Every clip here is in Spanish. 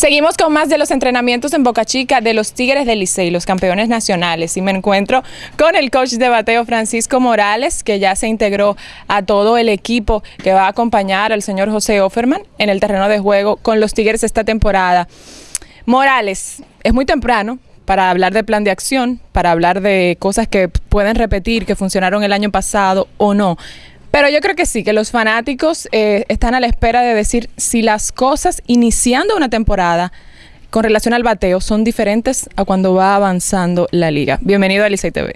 Seguimos con más de los entrenamientos en Boca Chica de los Tigres del Licey, los campeones nacionales. Y me encuentro con el coach de bateo Francisco Morales, que ya se integró a todo el equipo que va a acompañar al señor José Offerman en el terreno de juego con los Tigres esta temporada. Morales, es muy temprano, para hablar de plan de acción, para hablar de cosas que pueden repetir, que funcionaron el año pasado o no. Pero yo creo que sí, que los fanáticos eh, están a la espera de decir si las cosas iniciando una temporada con relación al bateo son diferentes a cuando va avanzando la liga. Bienvenido a Licey TV.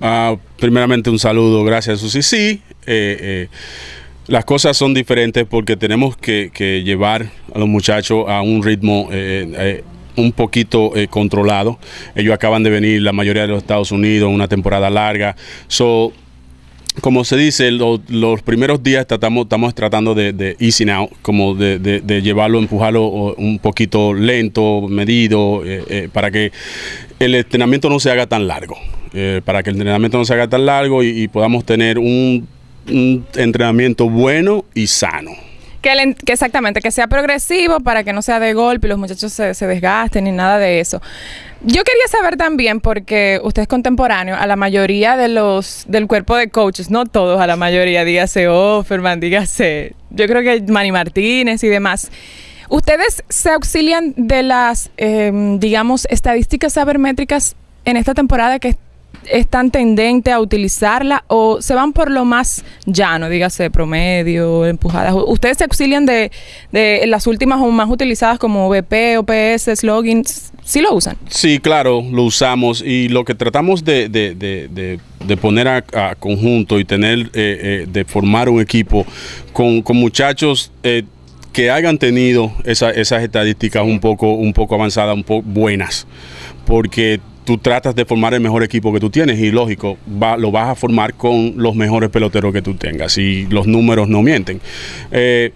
Uh, primeramente un saludo, gracias Susi. Sí, eh, eh, las cosas son diferentes porque tenemos que, llevar a los muchachos a un ritmo eh, un poquito controlado. Ellos acaban de venir, la mayoría de los Estados Unidos, una temporada larga. So, como se dice, los primeros días estamos tratando de, de easy now, como de, llevarlo, empujarlo un poquito lento, medido, eh, eh, para que el entrenamiento no se haga tan largo, eh, para que el entrenamiento no se haga tan largo y, podamos tener un entrenamiento bueno y sano. Que, exactamente, que sea progresivo para que no sea de golpe y los muchachos se, se, desgasten ni nada de eso. Yo quería saber también, porque usted es contemporáneo, a la mayoría de los del cuerpo de coaches, no todos, a la mayoría, dígase Offerman, dígase, yo creo que Manny Martínez y demás. ¿Ustedes se auxilian de las, eh, digamos, estadísticas sabermétricas en esta temporada que están tendentes a utilizarla o se van por lo más llano, dígase promedio, empujadas? ¿Ustedes se auxilian de, de las últimas o más utilizadas como VP, OPS, slogins? ¿Sí lo usan? Sí, claro, lo usamos y lo que tratamos de, de, de, de poner a, a, conjunto y tener, eh, eh, de formar un equipo con, con muchachos... Eh, que hayan tenido esa, esas estadísticas un poco, un poco avanzadas, un poco buenas, porque tú tratas de formar el mejor equipo que tú tienes y lógico, va, lo vas a formar con los mejores peloteros que tú tengas y los números no mienten. Eh,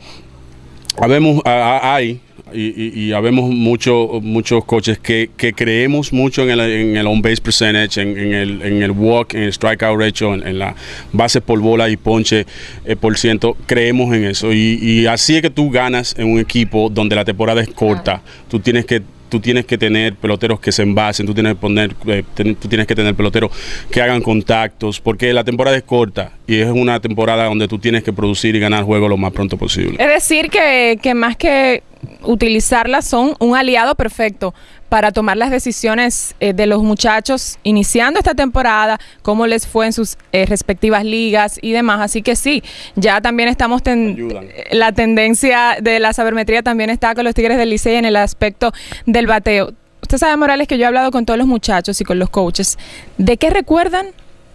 habemos, hay y, y, habemos mucho, muchos coches que, que, creemos mucho en el, en el on-base percentage, en, en, el, en el walk, en el strikeout ratio, en, en la base por bola y ponche eh, por ciento. Creemos en eso. Y, y, así es que tú ganas en un equipo donde la temporada es corta. Tú tienes que tú tienes que tener peloteros que se envasen, tú tienes que, poner, eh, tú tienes que tener peloteros que hagan contactos, porque la temporada es corta y es una temporada donde tú tienes que producir y ganar juegos lo más pronto posible. Es decir, que, que más que utilizarlas son un aliado perfecto para tomar las decisiones eh, de los muchachos iniciando esta temporada, cómo les fue en sus eh, respectivas ligas y demás. Así que sí, ya también estamos ten la tendencia de la sabermetría también está con los Tigres del Licey en el aspecto del bateo. Usted sabe, Morales, que yo he hablado con todos los muchachos y con los coaches. ¿De qué recuerdan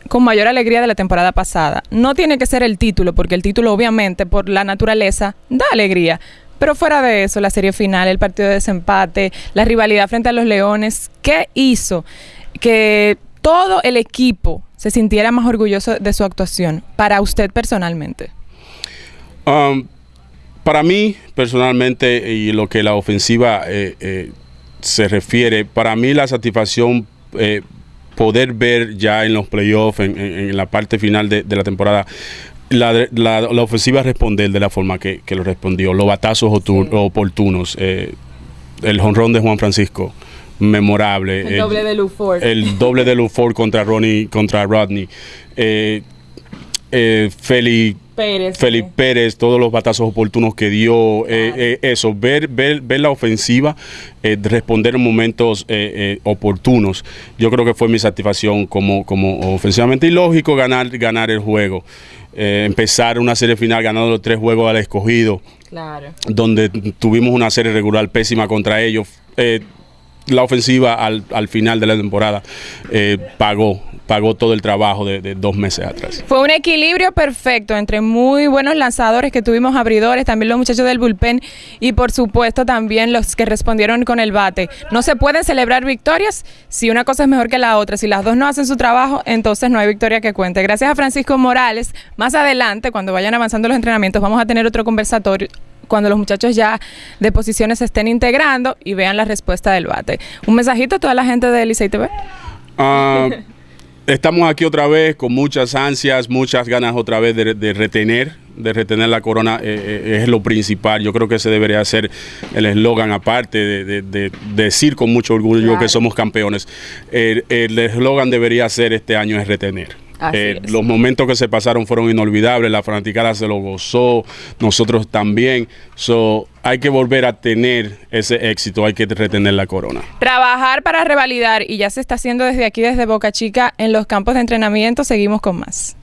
con mayor alegría de la temporada pasada? No tiene que ser el título, porque el título obviamente por la naturaleza da alegría, pero fuera de eso, la serie final, el partido de desempate, la rivalidad frente a los Leones, ¿qué hizo que todo el equipo se sintiera más orgulloso de su actuación para usted personalmente? Um, para mí, personalmente, y lo que la ofensiva eh, eh, se refiere, para mí la satisfacción eh, poder ver ya en los playoffs, en, la parte final de la temporada, la, la, la, ofensiva responder de la forma que, que lo respondió, los batazos sí. oportunos, eh, el jonrón de Juan Francisco, memorable. El, el doble de Luford. El doble de Luford contra, Ronnie, contra Rodney. Eh, eh, Feli Pérez, sí. Pérez, todos los batazos oportunos que dio, eh, eh, eso, ver, ver, ver la ofensiva, eh, responder en momentos oportunos, yo creo que fue mi satisfacción como, como ofensivamente y lógico ganar, ganar el juego. empezar una serie final ganando los tres juegos al escogido, claro. donde tuvimos una serie regular pésima contra ellos la ofensiva al, al, final de la temporada eh, pagó, pagó todo el trabajo de, de, dos meses atrás. Fue un equilibrio perfecto entre muy buenos lanzadores que tuvimos abridores, también los muchachos del bullpen y por supuesto también los que respondieron con el bate. No se pueden celebrar victorias si una cosa es mejor que la otra. Si las dos no hacen su trabajo, entonces no hay victoria que cuente. Gracias a Francisco Morales. Más adelante, cuando vayan avanzando los entrenamientos, vamos a tener otro conversatorio cuando los muchachos ya de posiciones se estén integrando y vean la respuesta del bate. Un mensajito a toda la gente de Licey TV. Uh, estamos aquí otra vez con muchas ansias, muchas ganas otra vez de, retener, de retener la corona, eh, eh, es lo principal. Yo creo que ese debería ser el eslogan, aparte de, decir con mucho orgullo que somos campeones. el eslogan debería ser este año es retener. Eh, los momentos que se pasaron fueron inolvidables, la fanaticada se lo gozó, nosotros también. So, hay que volver a tener ese éxito, hay que retener la corona. Trabajar para revalidar y ya se está haciendo desde aquí, desde Boca Chica, en los campos de entrenamiento. Seguimos con más.